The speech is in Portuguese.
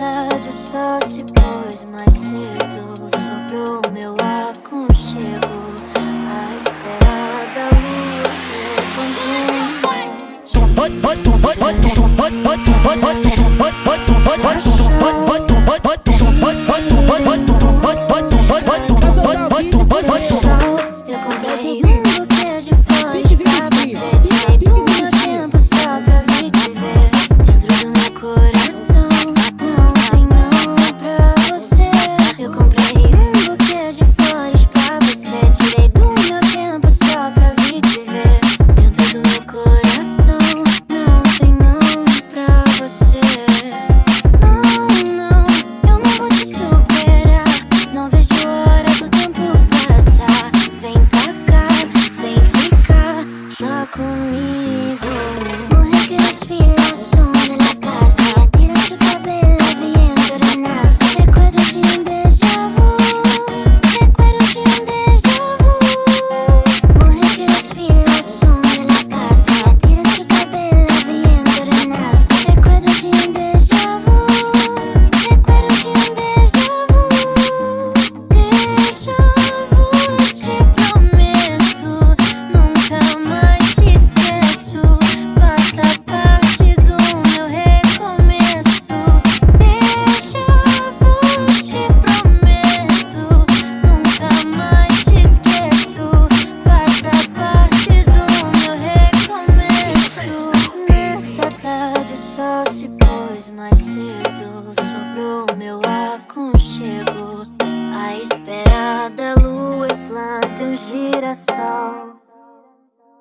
tarde se pôs mais cedo Sobrou meu aconchego A esperada lua meu convém aconchego A esperada lua e planta um girassol.